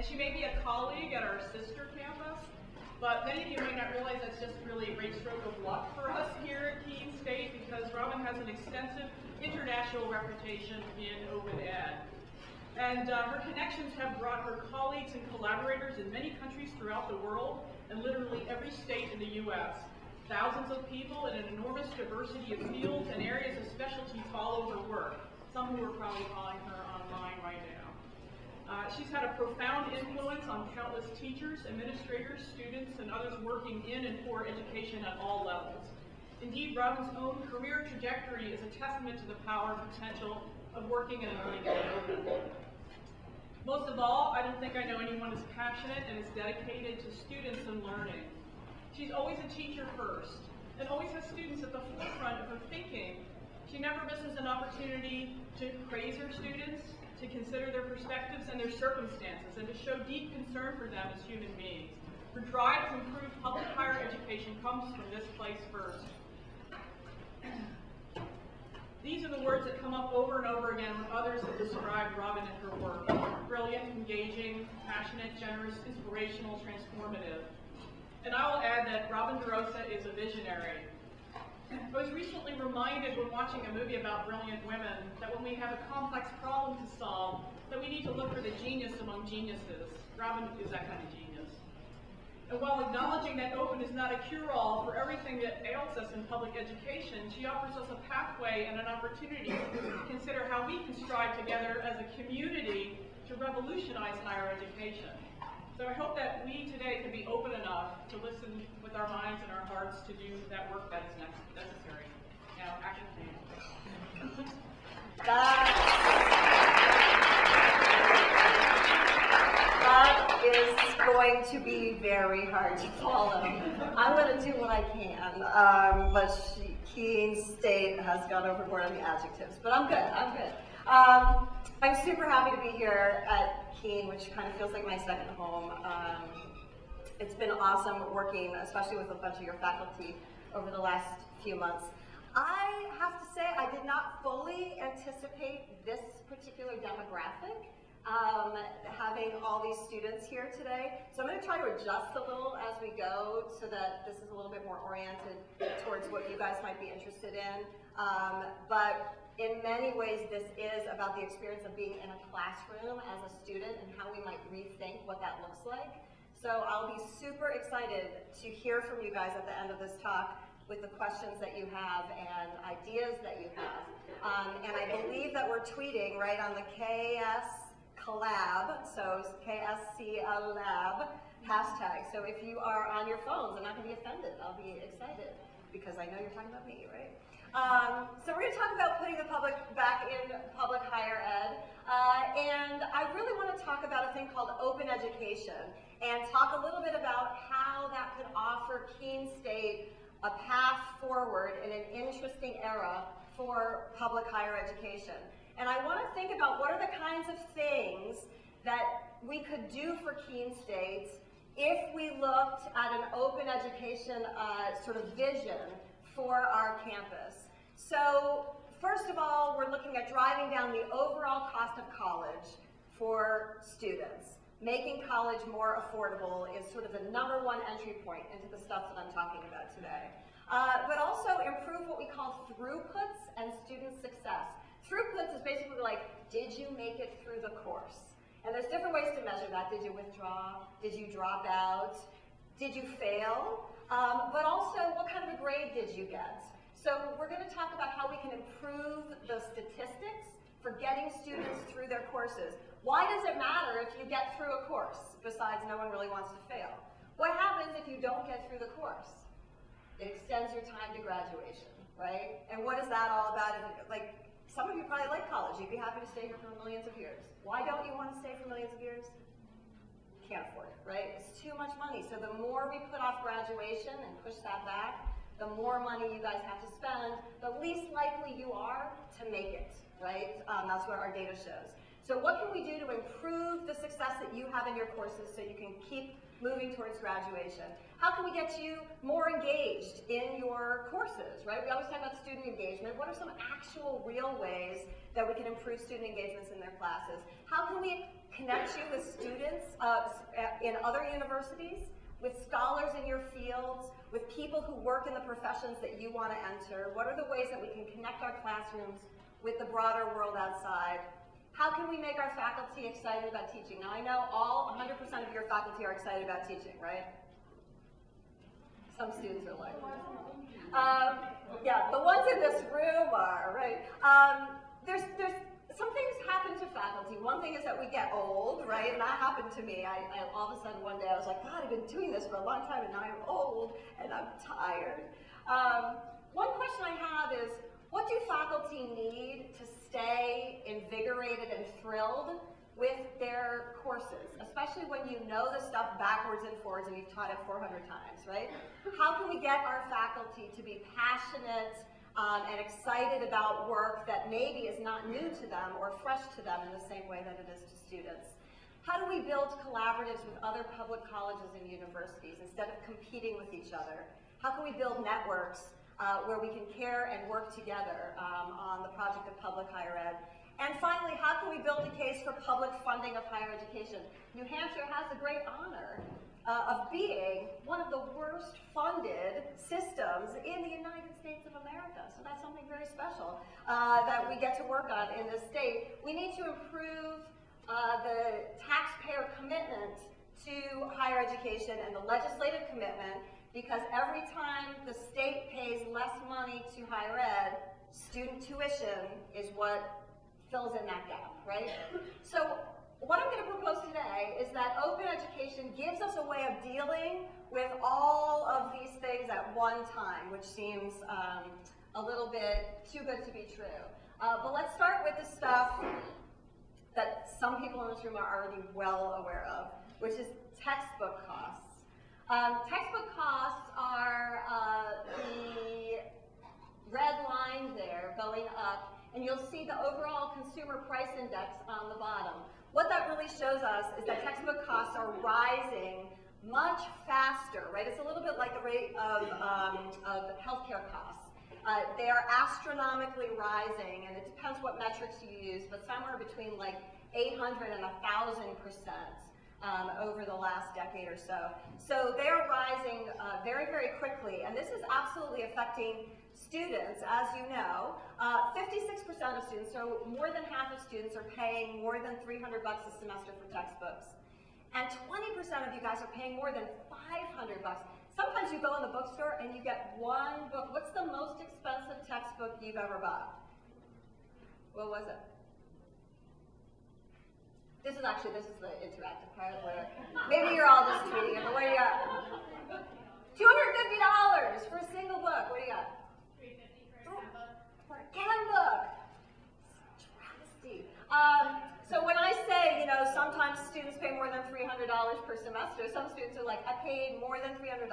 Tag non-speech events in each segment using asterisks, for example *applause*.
and she may be a colleague at our sister campus, but many of you may not realize that's just really a great stroke of luck for us here at Keene State because Robin has an extensive international reputation in open ed. And uh, her connections have brought her colleagues and collaborators in many countries throughout the world and literally every state in the U.S. Thousands of people in an enormous diversity of fields and areas of specialty follow her work, some who are probably following her online right now. Uh, she's had a profound influence on countless teachers, administrators, students, and others working in and for education at all levels. Indeed, Robin's own career trajectory is a testament to the power and potential of working in a learning. Most of all, I don't think I know anyone as passionate and as dedicated to students and learning. She's always a teacher first, and always has students at the forefront of her thinking. She never misses an opportunity to praise her students, to consider their perspectives and their circumstances, and to show deep concern for them as human beings. Her drive to improve public higher education comes from this place first. These are the words that come up over and over again when others have described Robin and her work. Brilliant, engaging, passionate, generous, inspirational, transformative. And I will add that Robin DeRosa is a visionary. I was recently reminded when watching a movie about brilliant women that when we have a complex problem to solve, that we need to look for the genius among geniuses. Robin is that kind of genius. And while acknowledging that open is not a cure-all for everything that ails us in public education, she offers us a pathway and an opportunity to consider how we can strive together as a community to revolutionize higher education. So I hope that we today can be open enough to listen with our minds and our hearts to do that work that is necessary. Now, action please. That is going to be very hard to follow. I'm going to do what I can, um, but she, Keene State has gone overboard on the adjectives, but I'm good, I'm good. Um, I'm super happy to be here at Keene, which kind of feels like my second home. Um, it's been awesome working, especially with a bunch of your faculty over the last few months. I have to say, I did not fully anticipate this particular demographic um, having all these students here today. So I'm going to try to adjust a little as we go so that this is a little bit more oriented towards what you guys might be interested in. Um, but in many ways, this is about the experience of being in a classroom as a student and how we might rethink what that looks like. So I'll be super excited to hear from you guys at the end of this talk with the questions that you have and ideas that you have. Um, and I believe that we're tweeting right on the KS collab, so KSC lab hashtag. So if you are on your phones, I'm not going to be offended. I'll be excited because I know you're talking about me, right? Um, so we're going to talk about putting the public back in public higher ed. Uh, and I really want to talk about a thing called open education and talk a little bit about how that could offer Keene State a path forward in an interesting era for public higher education. And I want to think about what are the kinds of things that we could do for Keene State if we looked at an open education uh, sort of vision for our campus. So first of all, we're looking at driving down the overall cost of college for students. Making college more affordable is sort of the number one entry point into the stuff that I'm talking about today. Uh, but also improve what we call throughputs and student success. Throughputs is basically like, did you make it through the course? And there's different ways to measure that. Did you withdraw? Did you drop out? Did you fail? Um, but also, what kind of a grade did you get? So we're going to talk about how we can improve the statistics for getting students through their courses. Why does it matter if you get through a course, besides no one really wants to fail? What happens if you don't get through the course? It extends your time to graduation, right? And what is that all about? Like, some of you probably like college. You'd be happy to stay here for millions of years. Why don't you want to stay for millions of years? Can't afford it, right? It's too much money. So the more we put off graduation and push that back, the more money you guys have to spend, the least likely you are to make it, right? Um, that's what our data shows. So what can we do to improve the success that you have in your courses so you can keep moving towards graduation? How can we get you more engaged in your courses, right? We always talk about student engagement. What are some actual real ways that we can improve student engagements in their classes? How can we connect you with students uh, in other universities, with scholars in your fields, with people who work in the professions that you want to enter? What are the ways that we can connect our classrooms with the broader world outside? How can we make our faculty excited about teaching? Now, I know all 100% of your faculty are excited about teaching, right? Some students are like, um, yeah, the ones in this room are, right? Um, there's, there's, some things happen to faculty. One thing is that we get old, right? And that happened to me. I, I, all of a sudden one day I was like, God, I've been doing this for a long time and now I'm old and I'm tired. Um, one question I have is, what do faculty need to stay invigorated and thrilled with their courses, especially when you know the stuff backwards and forwards and you've taught it 400 times, right? How can we get our faculty to be passionate um, and excited about work that maybe is not new to them or fresh to them in the same way that it is to students? How do we build collaboratives with other public colleges and universities instead of competing with each other? How can we build networks uh, where we can care and work together um, on the project of public higher ed? And finally, how can we build a case for public funding of higher education? New Hampshire has the great honor uh, of being one of the worst funded systems in the United States of America. So that's something very special uh, that we get to work on in this state. We need to improve uh, the taxpayer commitment to higher education and the legislative commitment because every time the state pays less money to higher ed, student tuition is what fills in that gap, right? *laughs* So what I'm going to propose today is that open education gives us a way of dealing with all of these things at one time, which seems um, a little bit too good to be true. Uh, but let's start with the stuff that some people in this room are already well aware of, which is textbook costs. Um, textbook costs are uh, the red line there going up, and you'll see the overall consumer price index on the bottom. What that really shows us is that textbook costs are rising much faster, right? It's a little bit like the rate of, um, of healthcare costs. Uh, they are astronomically rising, and it depends what metrics you use, but somewhere between like 800 and 1,000 percent um, over the last decade or so. So they're rising uh, very, very quickly, and this is absolutely affecting students, as you know. Uh, 56% of students, so more than half of students are paying more than 300 bucks a semester for textbooks. And 20% of you guys are paying more than 500 bucks. Sometimes you go in the bookstore and you get one book. What's the most expensive textbook you've ever bought? What was it? This is actually, this is the interactive part where maybe you're all just tweeting it, but what do you got? $250 for a single book. What do you got? Ken book. Travesty. Um, so when I say, you know, sometimes students pay more than $300 per semester, some students are like, I paid more than $300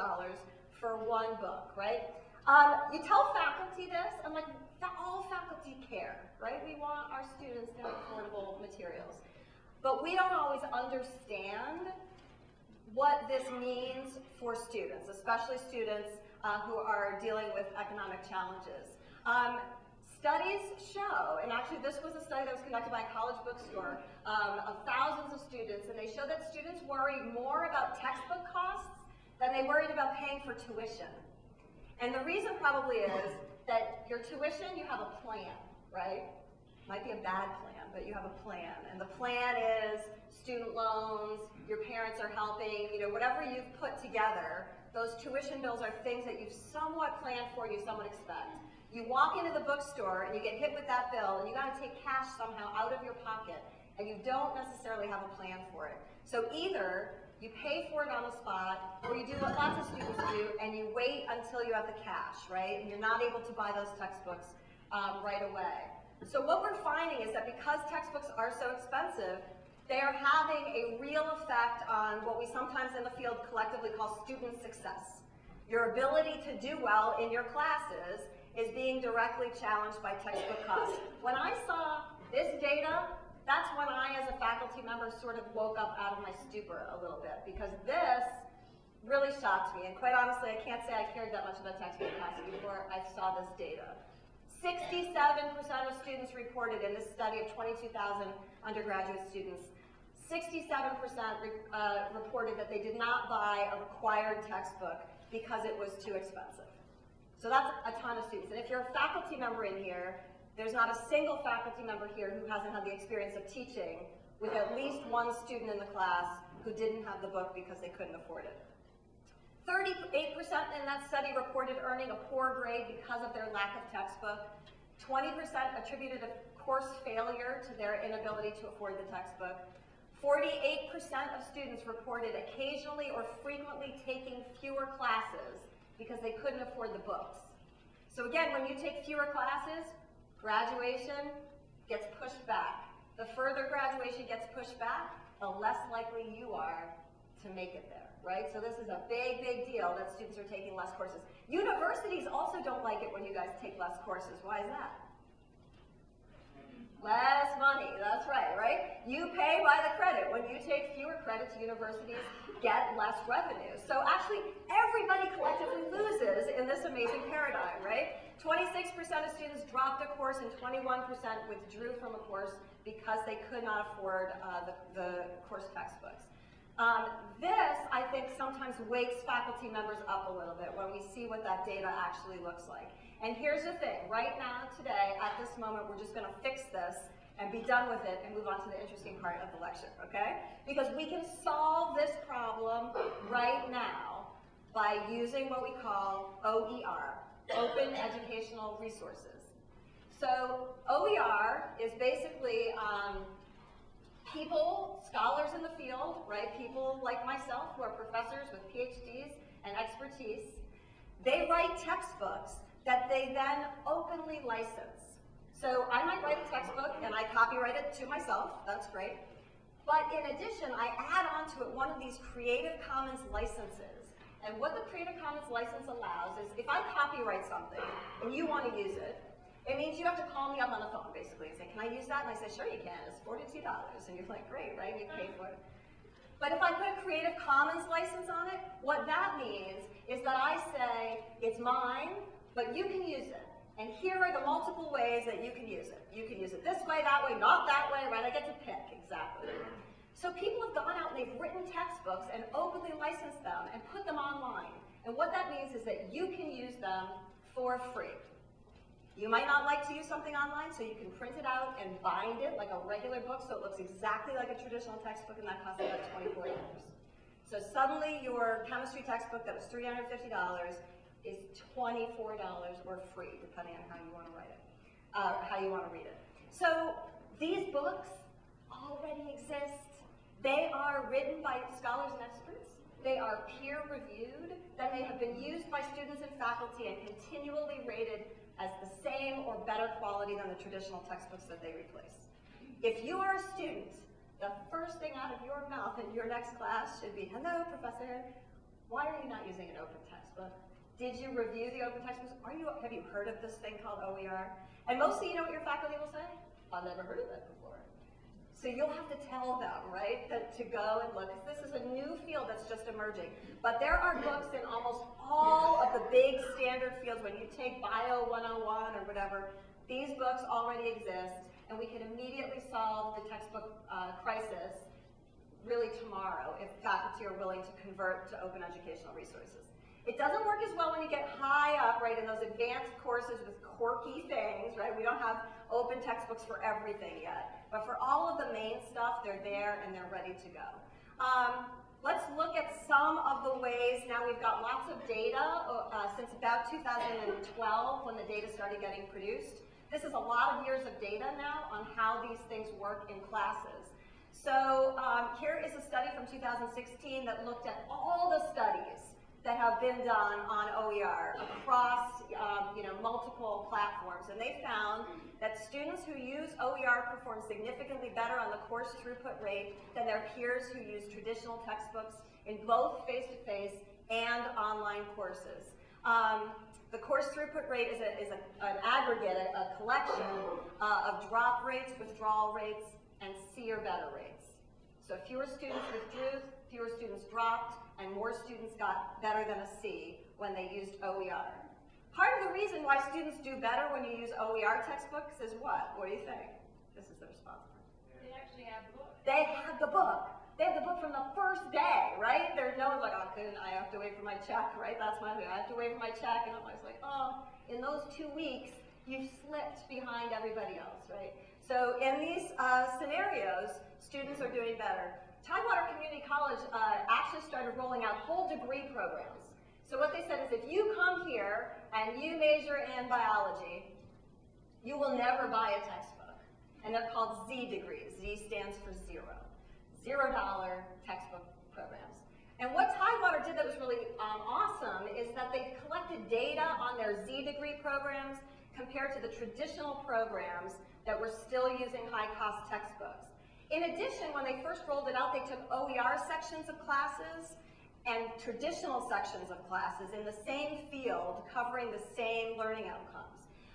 for one book, right? Um, you tell faculty this, and like, all faculty care, right? We want our students to have affordable materials. But we don't always understand what this means for students, especially students uh, who are dealing with economic challenges. Um, studies show, and actually this was a study that was conducted by a college bookstore um, of thousands of students, and they show that students worry more about textbook costs than they worried about paying for tuition. And the reason probably is that your tuition, you have a plan, right? Might be a bad plan, but you have a plan. And the plan is student loans, your parents are helping, you know, whatever you've put together, those tuition bills are things that you've somewhat planned for, you somewhat expect. You walk into the bookstore and you get hit with that bill and you gotta take cash somehow out of your pocket and you don't necessarily have a plan for it. So either you pay for it on the spot, or you do what lots of students do, and you wait until you have the cash, right? And you're not able to buy those textbooks um, right away. So what we're finding is that because textbooks are so expensive, they are having a real effect on what we sometimes in the field collectively call student success. Your ability to do well in your classes is being directly challenged by textbook costs. When I saw this data, that's when I, as a faculty member, sort of woke up out of my stupor a little bit because this really shocked me. And quite honestly, I can't say I cared that much about textbook costs before I saw this data. 67% of students reported in this study of 22,000 undergraduate students, 67% re- uh, reported that they did not buy a required textbook because it was too expensive. So that's a ton of students. And if you're a faculty member in here, there's not a single faculty member here who hasn't had the experience of teaching with at least one student in the class who didn't have the book because they couldn't afford it. 38% in that study reported earning a poor grade because of their lack of textbook. 20% attributed a course failure to their inability to afford the textbook. 48% of students reported occasionally or frequently taking fewer classes because they couldn't afford the books. So again, when you take fewer classes, graduation gets pushed back. The further graduation gets pushed back, the less likely you are to make it there, right? So this is a big, big deal that students are taking less courses. Universities also don't like it when you guys take less courses. Why is that? Less money, that's right, right? You pay by the credit. When you take fewer credits, universities get less revenue. So actually, everybody collectively loses in this amazing paradigm, right? 26% of students dropped a course and 21% withdrew from a course because they could not afford uh, the, the course textbooks. Um, this, I think, sometimes wakes faculty members up a little bit when we see what that data actually looks like. And here's the thing, right now, today, at this moment, we're just gonna fix this and be done with it and move on to the interesting part of the lecture, okay? Because we can solve this problem right now by using what we call OER, Open Educational Resources. So OER is basically um, people, scholars in the field, right? People like myself who are professors with PhDs and expertise. They write textbooks that they then openly license. So I might write a textbook and I copyright it to myself, that's great. But in addition, I add onto it one of these Creative Commons licenses. And what the Creative Commons license allows is if I copyright something and you want to use it, it means you have to call me up on the phone basically and say, can I use that? And I say, sure you can, it's $42. And you're like, great, right? You pay for it. But if I put a Creative Commons license on it, what that means is that I say, it's mine, but you can use it. And here are the multiple ways that you can use it. You can use it this way, that way, not that way, right? I get to pick, exactly. So people have gone out and they've written textbooks and openly licensed them and put them online. And what that means is that you can use them for free. You might not like to use something online, so you can print it out and bind it like a regular book so it looks exactly like a traditional textbook and that costs about $24. So suddenly your chemistry textbook that was $350 is $24 or free, depending on how you want to write it, uh, how you want to read it. So these books already exist. They are written by scholars and experts. They are peer reviewed. Then they have been used by students and faculty and continually rated as the same or better quality than the traditional textbooks that they replace. If you are a student, the first thing out of your mouth in your next class should be, hello, professor, why are you not using an open textbook? Did you review the open textbooks? Are you, have you heard of this thing called OER? And mostly, you know what your faculty will say? I've never heard of that before. So you'll have to tell them, right, that to go and look. This is a new field that's just emerging. But there are books in almost all of the big standard fields. When you take Bio 101 or whatever, these books already exist, and we can immediately solve the textbook uh, crisis really tomorrow if faculty are willing to convert to open educational resources. It doesn't work as well when you get high up, right, in those advanced courses with quirky things, right? We don't have open textbooks for everything yet. But for all of the main stuff, they're there and they're ready to go. Um, let's look at some of the ways, now we've got lots of data uh, since about 2012 when the data started getting produced. This is a lot of years of data now on how these things work in classes. So um, here is a study from 2016 that looked at all the studies that have been done on OER across um, you know, multiple platforms. And they found that students who use OER perform significantly better on the course throughput rate than their peers who use traditional textbooks in both face-to-face -face and online courses. Um, the course throughput rate is, a, is a, an aggregate, a, a collection uh, of drop rates, withdrawal rates, and C or better rates. So fewer students withdrew, fewer students dropped, and more students got better than a C when they used OER. Part of the reason why students do better when you use OER textbooks is what? What do you think? This is the response. They actually have books. They have the book. They have the book from the first day, right? There's no one's like, oh, couldn't I have to wait for my check, right? That's my thing. I have to wait for my check, and I'm always like, oh, in those two weeks, you've slipped behind everybody else, right? So in these uh, scenarios, students are doing better. Tidewater Community College uh, actually started rolling out whole degree programs. So what they said is if you come here and you major in biology, you will never buy a textbook. And they're called Z degrees. Z stands for zero. Zero dollar textbook programs. And what Tidewater did that was really um, awesome is that they collected data on their Z degree programs compared to the traditional programs that were still using high cost textbooks. In addition, when they first rolled it out, they took OER sections of classes and traditional sections of classes in the same field covering the same learning outcomes.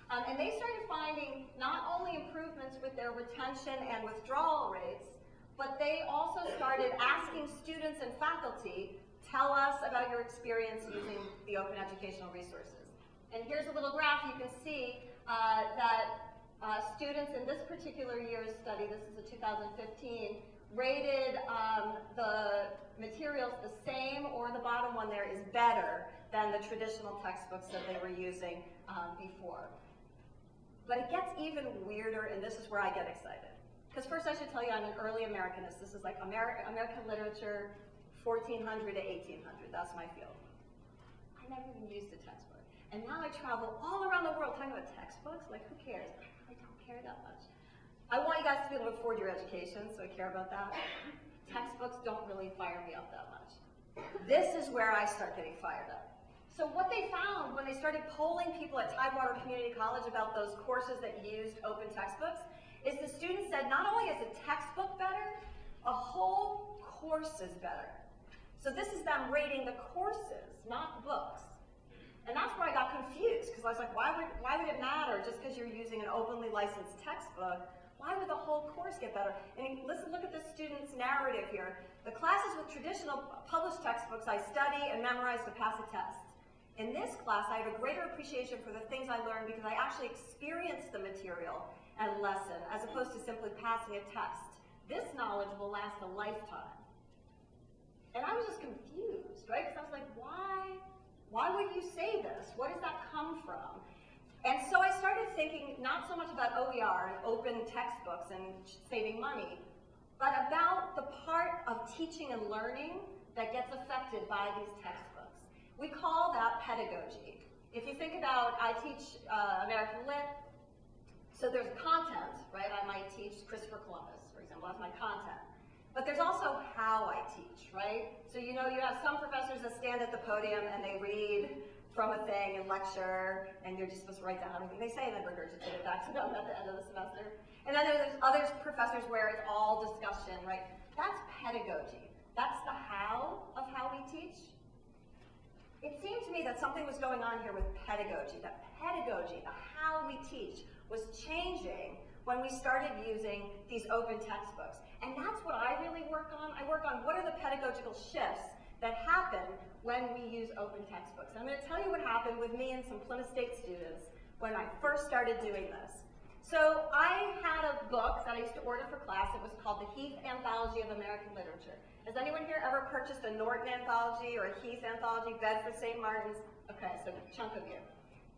Um, and they started finding not only improvements with their retention and withdrawal rates, but they also started asking students and faculty, tell us about your experience using the open educational resources. And here's a little graph you can see uh, that uh, students in this particular year's study, this is a 2015, rated um, the materials the same or the bottom one there is better than the traditional textbooks that they were using um, before. But it gets even weirder, and this is where I get excited. Because first I should tell you I'm an early Americanist. This is like Ameri American literature, 1400 to 1800. That's my field. I never even used a textbook. And now I travel all around the world talking about textbooks. Like, who cares? Care that much. I want you guys to be able to afford your education, so I care about that. Textbooks don't really fire me up that much. This is where I start getting fired up. So what they found when they started polling people at Tidewater Community College about those courses that used open textbooks is the students said not only is a textbook better, a whole course is better. So this is them rating the courses, not books. And that's where I got confused, because I was like, why would, why would it matter just because you're using an openly licensed textbook? Why would the whole course get better? And listen, look at the student's narrative here. The classes with traditional published textbooks I study and memorize to pass a test. In this class, I have a greater appreciation for the things I learned because I actually experienced the material and lesson, as opposed to simply passing a test. This knowledge will last a lifetime. And I was just confused, right? Because I was like, why, why would you say this? Where does that come from? And so I started thinking not so much about OER and open textbooks and saving money, but about the part of teaching and learning that gets affected by these textbooks. We call that pedagogy. If you think about, I teach uh, American Lit, so there's content, right? I might teach Christopher Columbus, for example, that's my content. But there's also how I teach, right? So you know, you have some professors that stand at the podium and they read from a thing and lecture, and you're just supposed to write down everything they say and then regurgitate it back to them at the end of the semester. And then there's other professors where it's all discussion, right? That's pedagogy. That's the how of how we teach. It seemed to me that something was going on here with pedagogy, that pedagogy, the how we teach, was changing when we started using these open textbooks. And that's what I really work on. I work on what are the pedagogical shifts that happen when we use open textbooks. I'm going to tell you what happened with me and some Plymouth State students when I first started doing this. So I had a book that I used to order for class. It was called the Heath Anthology of American Literature. Has anyone here ever purchased a Norton anthology or a Heath anthology, Bedford St. Martin's? Okay, so a chunk of you.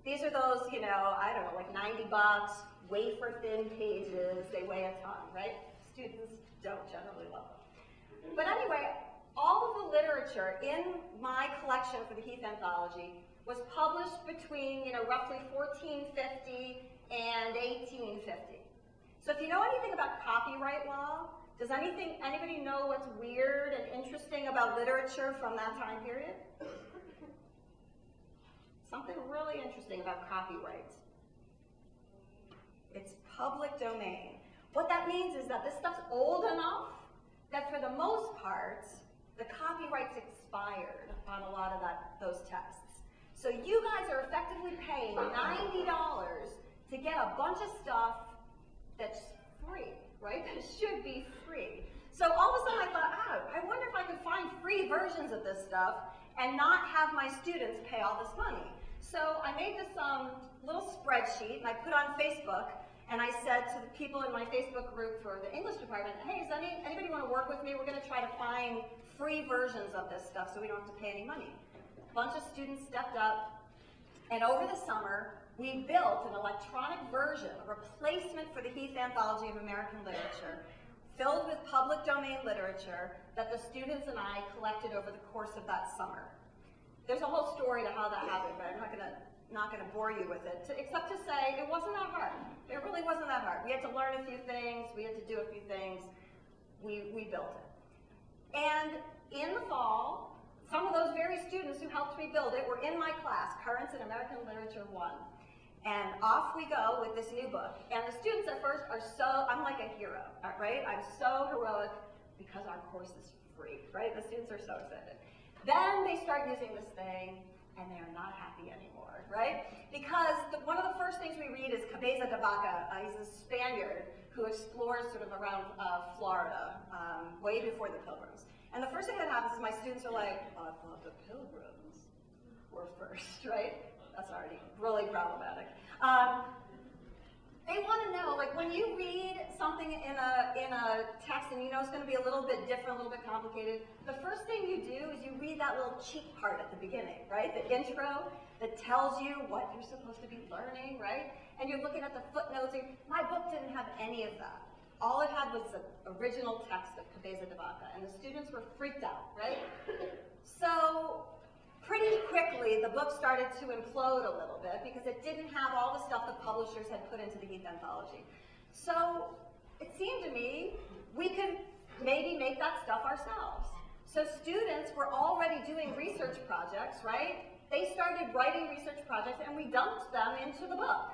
These are those, you know, I don't know, like 90 bucks, wafer thin pages. They weigh a ton, right? Students don't generally love them. But anyway, all of the literature in my collection for the Heath anthology was published between, you know, roughly 1450 and 1850. So if you know anything about copyright law, does anything, anybody know what's weird and interesting about literature from that time period? Something really interesting about copyright. It's public domain. What that means is that this stuff's old enough that for the most part, the copyright's expired on a lot of that, those texts. So you guys are effectively paying $90 to get a bunch of stuff that's free, right? *laughs* That should be free. So all of a sudden I thought, oh, I wonder if I could find free versions of this stuff and not have my students pay all this money. So I made this um, little spreadsheet and I put on Facebook and I said to the people in my Facebook group for the English department, hey, does any, anybody want to work with me? We're going to try to find free versions of this stuff so we don't have to pay any money. A bunch of students stepped up and over the summer, we built an electronic version, a replacement for the Heath Anthology of American Literature, filled with public domain literature that the students and I collected over the course of that summer. There's a whole story to how that happened, but I'm not gonna not gonna bore you with it, to, except to say it wasn't that hard. It really wasn't that hard. We had to learn a few things, we had to do a few things, we, we built it. And in the fall, some of those very students who helped me build it were in my class, Currents in American Literature 1. And off we go with this new book. And the students at first are so, I'm like a hero, uh, right? I'm so heroic because our course is free, right? The students are so excited. Then they start using this thing and they're not happy anymore, right? Because the, one of the first things we read is Cabeza de Vaca. Uh, he's a Spaniard who explores sort of around uh, Florida, um, way before the Pilgrims. And the first thing that happens is my students are like, I thought the Pilgrims were first, *laughs* right? That's already really problematic. Um, they want to know, like when you read something in a in a text and you know it's going to be a little bit different, a little bit complicated, the first thing you do is you read that little cheat part at the beginning, right? The intro that tells you what you're supposed to be learning, right? And you're looking at the footnotes. And my book didn't have any of that. All it had was the original text of Cabeza de Vaca, and the students were freaked out, right? So pretty quickly, the book started to implode a little bit because it didn't have all the stuff the publishers had put into the Heath Anthology. So it seemed to me we could maybe make that stuff ourselves. So students were already doing research projects, right? They started writing research projects and we dumped them into the book.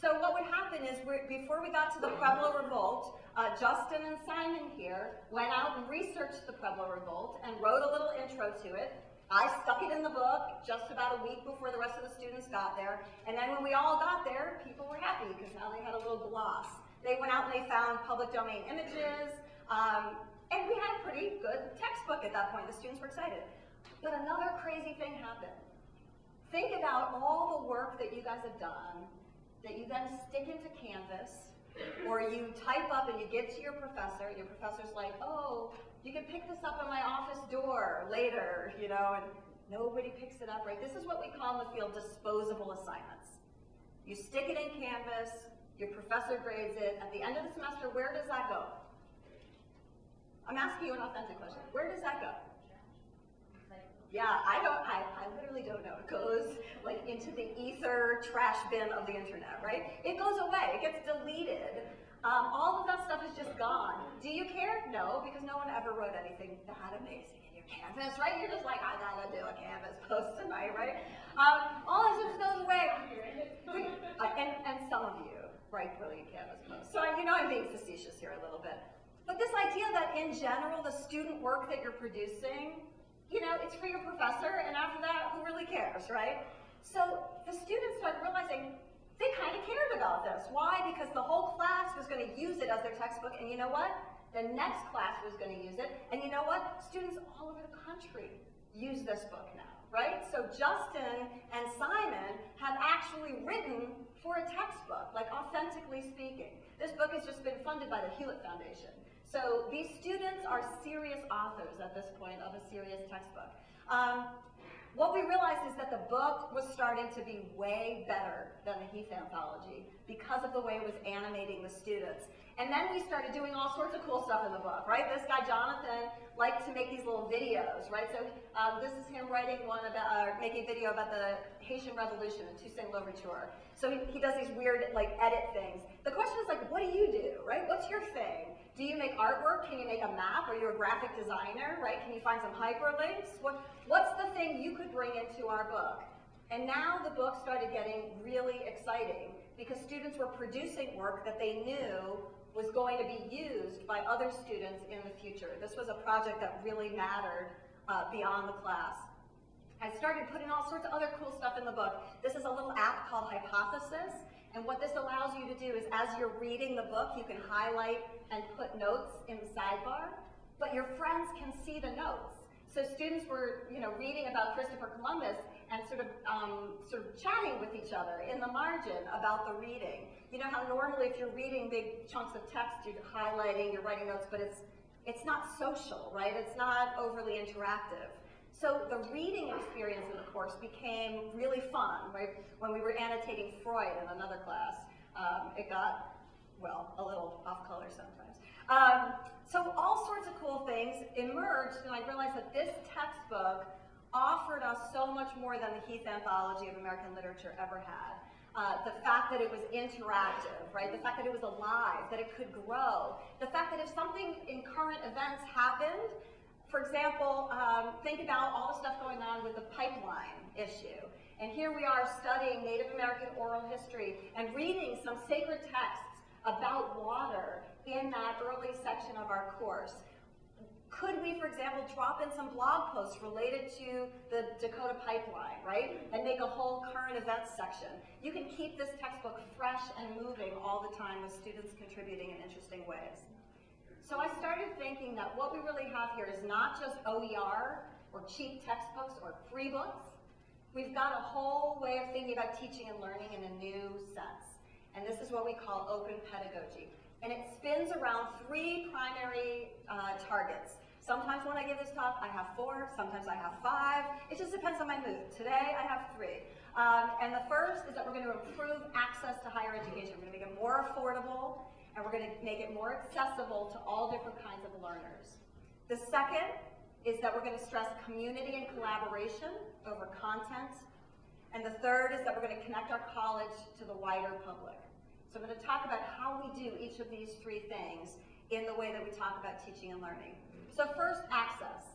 So what would happen is before we got to the Pueblo Revolt, uh, Justin and Simon here went out and researched the Pueblo Revolt and wrote a little intro to it. I stuck it in the book just about a week before the rest of the students got there. And then when we all got there, people were happy because now they had a little gloss. They went out and they found public domain images, um, and we had a pretty good textbook at that point. The students were excited. But another crazy thing happened. Think about all the work that you guys have done that you then stick into Canvas, or you type up and you give to your professor. and Your professor's like, oh, you can pick this up in my office door later, you know, and nobody picks it up, right? This is what we call in the field disposable assignments. You stick it in Canvas, your professor grades it. At the end of the semester, where does that go? I'm asking you an authentic question. Where does that go? Yeah, I don't, I, I literally don't know. It goes like into the ether trash bin of the internet, right? It goes away, it gets deleted. Um, all of that stuff is just gone. Do you care? No, because no one ever wrote anything that amazing in your Canvas, right? You're just like, I gotta do a Canvas post tonight, right? Um, all that stuff just goes away. *laughs* Uh, and, and some of you write brilliant Canvas posts. So you know I'm being facetious here a little bit. But this idea that in general, the student work that you're producing you know, it's for your professor, and after that, who really cares, right? So the students started realizing they kind of cared about this. Why? Because the whole class was going to use it as their textbook, and you know what? The next class was going to use it, and you know what? Students all over the country use this book now, right? So Justin and Simon have actually written for a textbook, like authentically speaking. This book has just been funded by the Hewlett Foundation. So these students are serious authors at this point of a serious textbook. Um, what we realized is that the book was starting to be way better than the Heath Anthology because of the way it was animating the students. And then we started doing all sorts of cool stuff in the book, right? This guy, Jonathan, liked to make these little videos, right? So um, this is him writing one about, uh, making a video about the Haitian Revolution in Toussaint Louverture. So he, he does these weird, like, edit things. The question is, like, what do you do, right? What's your thing? Do you make artwork? Can you make a map? Are you a graphic designer, right? Can you find some hyperlinks? What, what's the thing you could bring into our book? And now the book started getting really exciting because students were producing work that they knew was going to be used by other students in the future. This was a project that really mattered uh, beyond the class. I started putting all sorts of other cool stuff in the book. This is a little app called Hypothesis, and what this allows you to do is as you're reading the book, you can highlight and put notes in the sidebar, but your friends can see the notes. So students were, you know, reading about Christopher Columbus and sort of, um, sort of chatting with each other in the margin about the reading. You know how normally if you're reading big chunks of text, you're highlighting, you're writing notes, but it's, it's not social, right? It's not overly interactive. So the reading experience in the course became really fun, right? When we were annotating Freud in another class, um, it got, well, a little off color sometimes. Um, so all sorts of cool things emerged, and I realized that this textbook offered us so much more than the Heath Anthology of American Literature ever had. Uh, the fact that it was interactive, right? The fact that it was alive, that it could grow. The fact that if something in current events happened, for example, um, think about all the stuff going on with the pipeline issue. And here we are studying Native American oral history and reading some sacred texts about water in that early section of our course. Could we, for example, drop in some blog posts related to the Dakota pipeline, right? And make a whole current events section. You can keep this textbook fresh and moving all the time with students contributing in interesting ways. So I started thinking that what we really have here is not just OER or cheap textbooks or free books. We've got a whole way of thinking about teaching and learning in a new sense. And this is what we call open pedagogy. And it spins around three primary uh, targets. Sometimes when I give this talk, I have four, sometimes I have five. It just depends on my mood. Today, I have three. Um, and the first is that we're going to improve access to higher education. We're going to make it more affordable, and we're going to make it more accessible to all different kinds of learners. The second is that we're going to stress community and collaboration over content. And the third is that we're going to connect our college to the wider public. So I'm going to talk about how we do each of these three things in the way that we talk about teaching and learning. So first, access.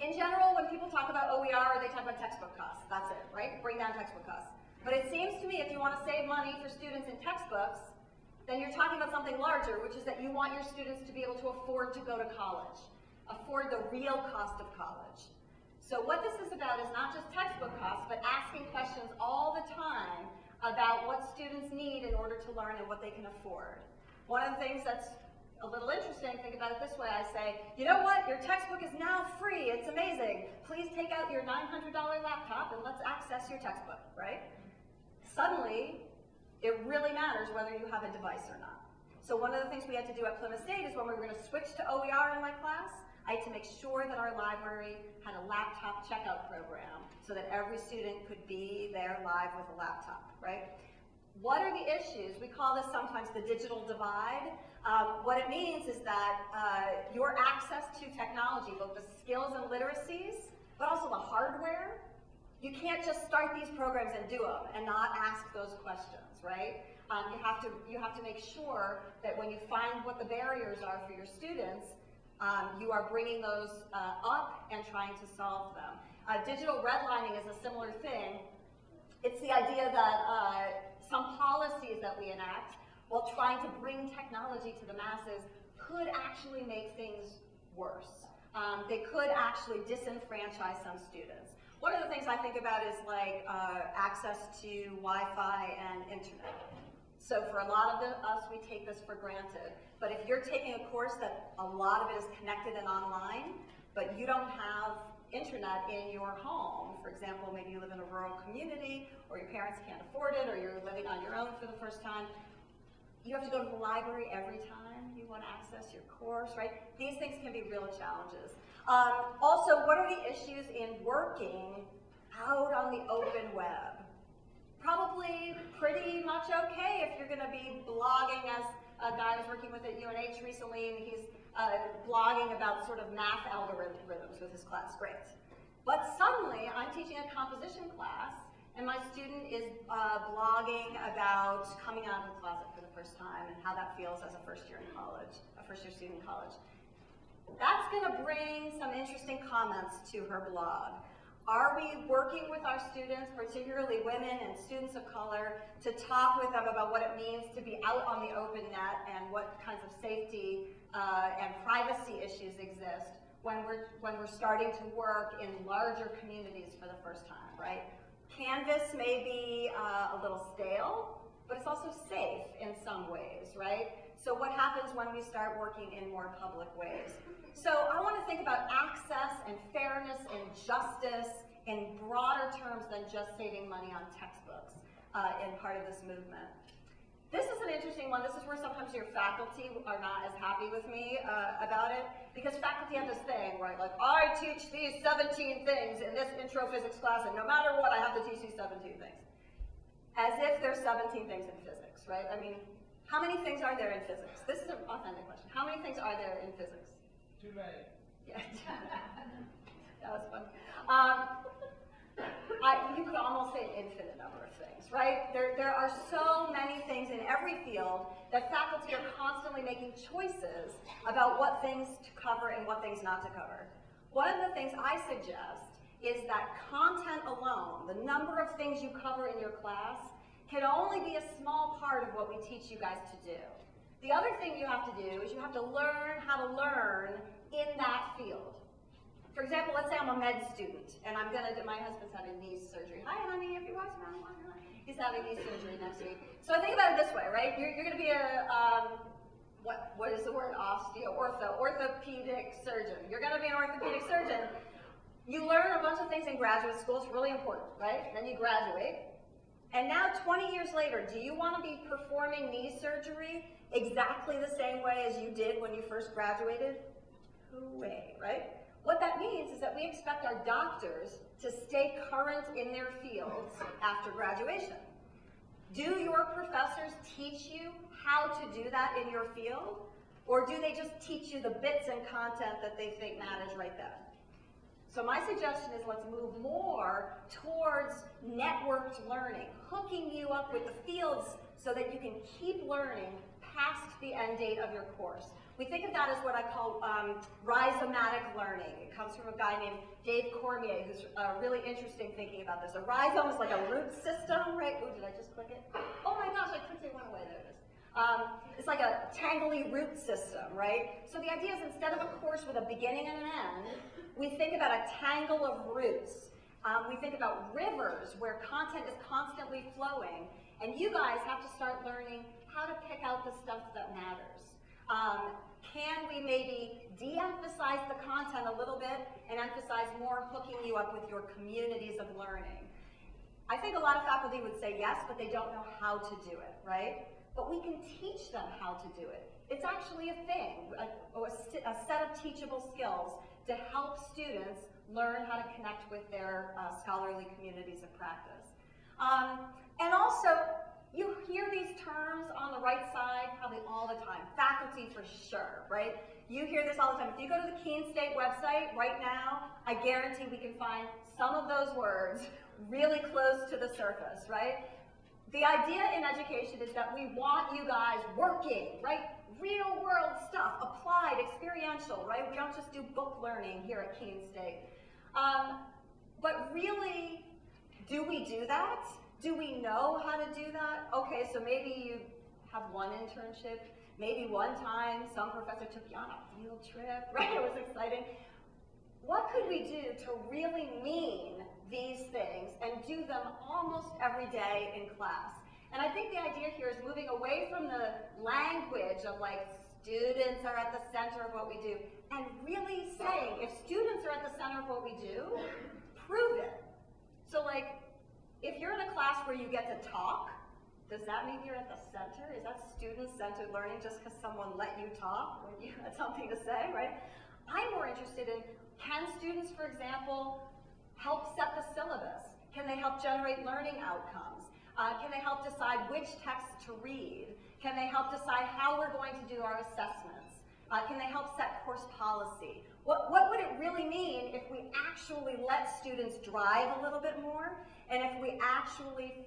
In general, when people talk about OER, they talk about textbook costs. That's it, right? Bring down textbook costs. But it seems to me if you want to save money for students in textbooks, then you're talking about something larger, which is that you want your students to be able to afford to go to college, afford the real cost of college. So what this is about is not just textbook costs, but asking questions all the time about what students need in order to learn and what they can afford. One of the things that's a little interesting, think about it this way, I say, you know what, your textbook is now free, it's amazing. Please take out your $900 laptop and let's access your textbook, right? Suddenly, it really matters whether you have a device or not. So one of the things we had to do at Plymouth State is when we were going to switch to OER in my class, I had to make sure that our library had a laptop checkout program so that every student could be there live with a laptop, right? What are the issues? We call this sometimes the digital divide. Um, what it means is that uh, your access to technology, both the skills and literacies, but also the hardware, you can't just start these programs and do them and not ask those questions, right? Um, you, have to, you have to make sure that when you find what the barriers are for your students, um, you are bringing those uh, up and trying to solve them. Uh, digital redlining is a similar thing. It's the idea that uh, some policies that we enact while trying to bring technology to the masses could actually make things worse. Um, they could actually disenfranchise some students. One of the things I think about is like uh, access to Wi-Fi and internet. So for a lot of the, us, we take this for granted. But if you're taking a course that a lot of it is connected and online, but you don't have internet in your home. For example, maybe you live in a rural community, or your parents can't afford it, or you're living on your own for the first time. You have to go to the library every time you want to access your course, right? These things can be real challenges. Um, also, what are the issues in working out on the open web? Probably pretty much okay if you're going to be blogging as a guy I was working with at UNH recently, and he's uh, blogging about sort of math algorithms with his class. Great. But suddenly, I'm teaching a composition class, and my student is uh, blogging about coming out of the closet for the first time and how that feels as a first year in college, a first year student in college. That's going to bring some interesting comments to her blog. Are we working with our students, particularly women and students of color, to talk with them about what it means to be out on the open net and what kinds of safety uh, and privacy issues exist when we're, when we're starting to work in larger communities for the first time, right? Canvas may be uh, a little stale, but it's also safe in some ways, right? So what happens when we start working in more public ways? So I want to think about access and fairness and justice in broader terms than just saving money on textbooks uh, in part of this movement. This is an interesting one. This is where sometimes your faculty are not as happy with me uh, about it because faculty have this thing, right? Like, I teach these 17 things in this intro physics class, and no matter what, I have to teach these 17 things. As if there's 17 things in physics, right? I mean, how many things are there in physics? This is an authentic question. How many things are there in physics? Too many. Yeah. *laughs* that was fun. Um, I, you could almost say an infinite number of things, right? There, there are so many things in every field that faculty are constantly making choices about what things to cover and what things not to cover. One of the things I suggest is that content alone, the number of things you cover in your class, can only be a small part of what we teach you guys to do. The other thing you have to do is you have to learn how to learn in that field. For example, let's say I'm a med student and I'm gonna do, my husband's having knee surgery. Hi, honey, if you're watching. He's having knee surgery next week. So I think about it this way, right? You're, you're gonna be a, um, what, what is the word? Osteo, ortho, orthopedic surgeon. You're gonna be an orthopedic surgeon. You learn a bunch of things in graduate school, it's really important, right? Then you graduate. And now 20 years later, do you wanna be performing knee surgery exactly the same way as you did when you first graduated? way, right? What that means is that we expect our doctors to stay current in their fields after graduation. Do your professors teach you how to do that in your field? Or do they just teach you the bits and content that they think matters right then? So my suggestion is let's move more towards networked learning, hooking you up with the fields so that you can keep learning past the end date of your course. We think of that as what I call um, rhizomatic learning. It comes from a guy named Dave Cormier, who's uh, really interesting thinking about this. A rhizome is like a root system, right? Oh, did I just click it? Oh my gosh, I clicked it, went away, there. Um, it's like a tangly root system, right? So the idea is instead of a course with a beginning and an end, we think about a tangle of roots. Um, we think about rivers where content is constantly flowing, and you guys have to start learning how to pick out the stuff that matters. Um, can we maybe de-emphasize the content a little bit and emphasize more hooking you up with your communities of learning? I think a lot of faculty would say yes, but they don't know how to do it, right? But we can teach them how to do it. It's actually a thing, a, a set of teachable skills to help students learn how to connect with their uh, scholarly communities of practice. Um, and also, you hear these terms on the right side probably all the time. Faculty for sure, right? You hear this all the time. If you go to the Keene State website right now, I guarantee we can find some of those words *laughs* really close to the surface, right? The idea in education is that we want you guys working, right? Real world stuff, applied, experiential, right? We don't just do book learning here at Keene State. Um, but really, do we do that? Do we know how to do that? Okay, so maybe you have one internship, maybe one time some professor took you on a field trip, *laughs* right? It was exciting. What could we do to really mean these things and do them almost every day in class? And I think the idea here is moving away from the language of like students are at the center of what we do and really saying if students are at the center of what we do, prove it. So like if you're in a class where you get to talk, does that mean you're at the center? Is that student-centered learning just because someone let you talk when you had something to say, right? I'm more interested in, can students, for example, help set the syllabus? Can they help generate learning outcomes? Uh, can they help decide which texts to read? Can they help decide how we're going to do our assessments? Uh, can they help set course policy? What, what would it really mean if we actually let students drive a little bit more and if we actually